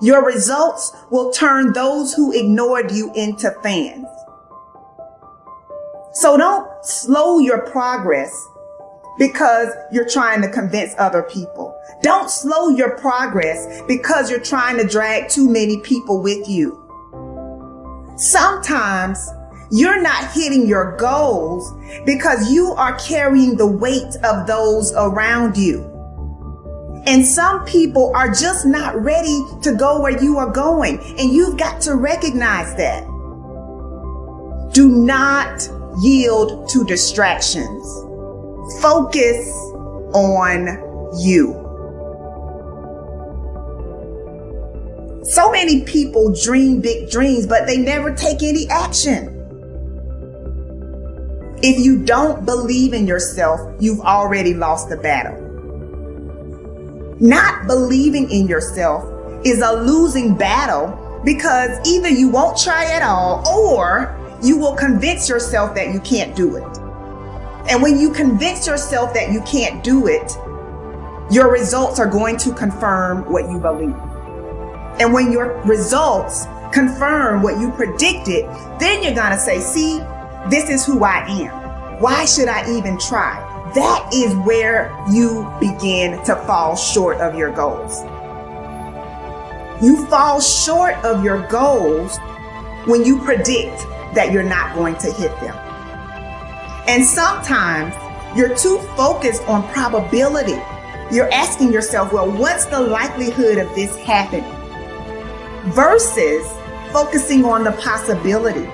Your results will turn those who ignored you into fans. So don't slow your progress because you're trying to convince other people. Don't slow your progress because you're trying to drag too many people with you. Sometimes you're not hitting your goals because you are carrying the weight of those around you. And some people are just not ready to go where you are going. And you've got to recognize that. Do not yield to distractions. Focus on you. So many people dream big dreams, but they never take any action. If you don't believe in yourself, you've already lost the battle. Not believing in yourself is a losing battle because either you won't try at all or you will convince yourself that you can't do it. And when you convince yourself that you can't do it, your results are going to confirm what you believe. And when your results confirm what you predicted, then you're going to say, see, this is who I am. Why should I even try? That is where you begin to fall short of your goals. You fall short of your goals when you predict that you're not going to hit them. And sometimes you're too focused on probability. You're asking yourself, well, what's the likelihood of this happening? versus focusing on the possibility.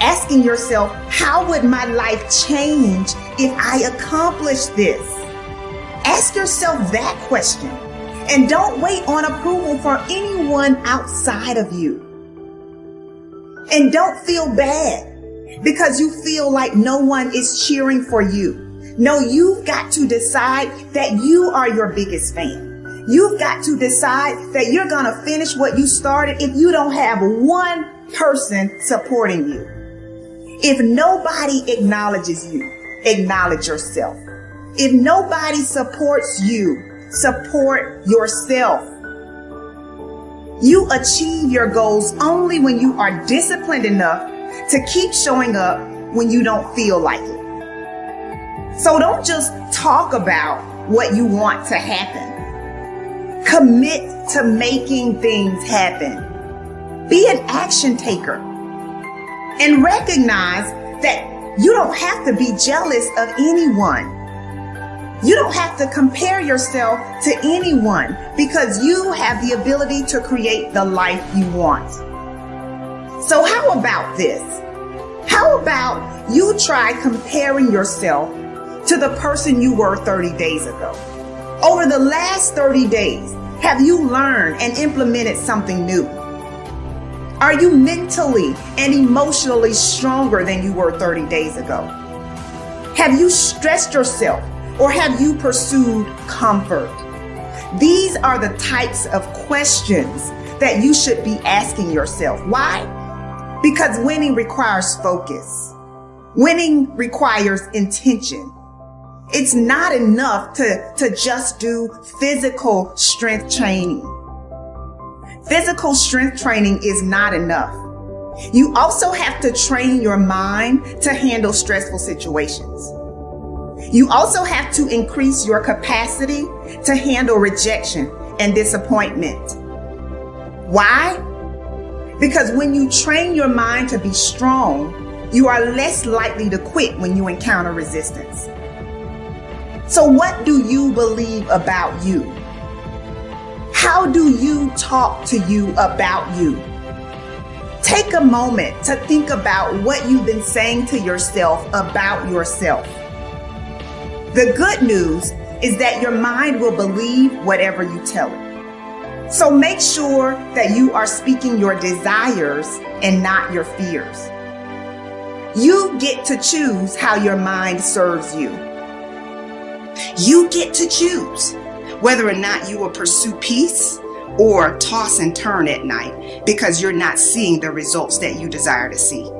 Asking yourself, how would my life change if I accomplish this? Ask yourself that question and don't wait on approval for anyone outside of you. And don't feel bad because you feel like no one is cheering for you. No, you've got to decide that you are your biggest fan. You've got to decide that you're going to finish what you started if you don't have one person supporting you. If nobody acknowledges you, acknowledge yourself. If nobody supports you, support yourself. You achieve your goals only when you are disciplined enough to keep showing up when you don't feel like it. So don't just talk about what you want to happen. Commit to making things happen. Be an action taker and recognize that you don't have to be jealous of anyone. You don't have to compare yourself to anyone because you have the ability to create the life you want. So how about this? How about you try comparing yourself to the person you were 30 days ago? Over the last 30 days, have you learned and implemented something new? Are you mentally and emotionally stronger than you were 30 days ago? Have you stressed yourself or have you pursued comfort? These are the types of questions that you should be asking yourself. Why? Because winning requires focus. Winning requires intention. It's not enough to, to just do physical strength training. Physical strength training is not enough. You also have to train your mind to handle stressful situations. You also have to increase your capacity to handle rejection and disappointment. Why? Because when you train your mind to be strong, you are less likely to quit when you encounter resistance. So what do you believe about you? How do you talk to you about you? Take a moment to think about what you've been saying to yourself about yourself. The good news is that your mind will believe whatever you tell it. So make sure that you are speaking your desires and not your fears. You get to choose how your mind serves you. You get to choose whether or not you will pursue peace or toss and turn at night because you're not seeing the results that you desire to see.